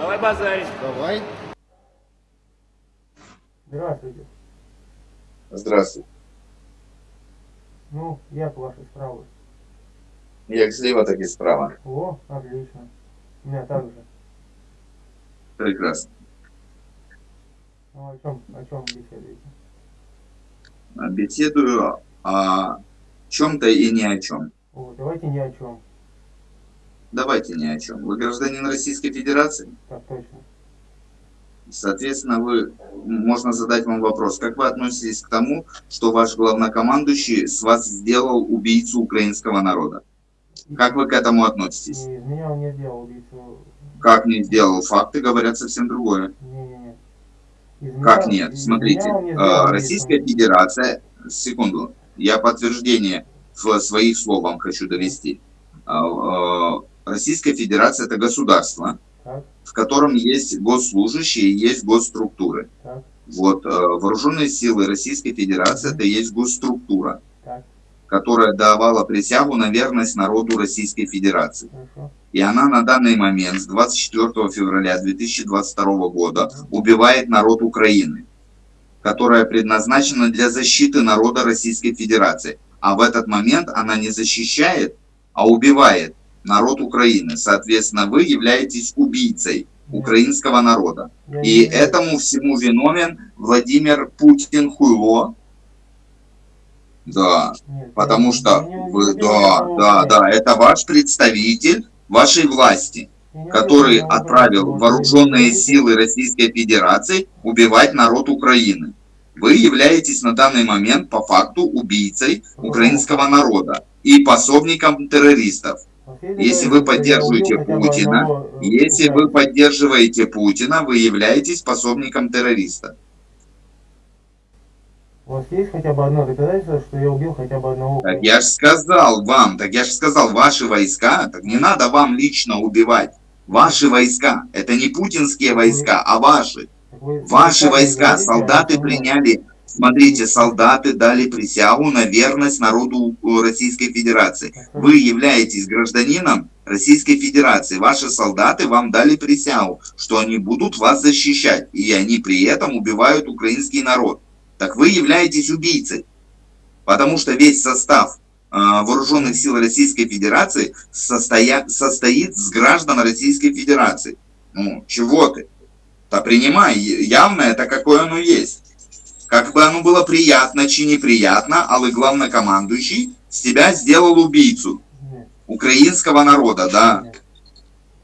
Давай базарить. Давай. Здравствуйте. Здравствуйте. Ну, як ваші справи? Як зліва, так і справа. О, отлично. У меня так же. Прекрасно. Ну, о чем, о чем беседуете? Беседую о чем-то и ни о чем. О, давайте ни о чем. Давайте ни о чем. Вы гражданин Российской Федерации? Так точно. Соответственно, вы, можно задать вам вопрос, как вы относитесь к тому, что ваш главнокомандующий с вас сделал убийцу украинского народа? Как вы к этому относитесь? Не, меня он не сделал убийцу. Как не сделал? Факты говорят совсем другое. Не-не-не. Из Как меня- нет? Смотрите, не э, сделал убийцу. Российская Федерация, секунду, я подтверждение в своих словам хочу довести. Российская Федерация это государство, Так, в котором есть госслужащие и есть госструктуры. так, Вот, э, вооруженные силы Российской Федерации это есть госструктура, так, которая давала присягу на верность народу Российской Федерации. хорошо. И она на данный момент, с 24 февраля 2022 года, убивает народ Украины, которая предназначена для защиты народа Российской Федерации. А в этот момент она не защищает, а убивает народ Украины. Соответственно, вы являетесь убийцей украинского народа. И этому всему виновен Владимир Путин Хуйло. Да, потому что вы, да, да, да, это ваш представитель вашей власти, который отправил вооруженные силы Российской Федерации убивать народ Украины. Вы являетесь на данный момент по факту убийцей украинского народа и пособником террористов. Последний Если вы поддерживаете Путина, э, Если вы поддерживаете Путина, вы являетесь пособником террориста. У вас есть хотя бы одно доказательство, что я убил хотя бы одного Так я же сказал вам, так я же сказал, ваши войска, так не надо вам лично убивать. Ваши войска, это не путинские войска, а ваши. Ваши войска, солдаты а что приняли, смотрите, солдаты дали присягу на верность народу э, Российской Федерации. Вы являетесь гражданином Российской Федерации. Ваши солдаты вам дали присягу, что они будут вас защищать. И они при этом убивают украинский народ. Так вы являетесь убийцей. Потому что весь состав э, вооруженных сил Российской Федерации состоя- состоит с граждан Российской Федерации. Ну, чего ты? Да принимай, явно это какое оно есть. Как бы оно было приятно чи неприятно, але главнокомандующий с тебя сделал убийцу украинского народа, да.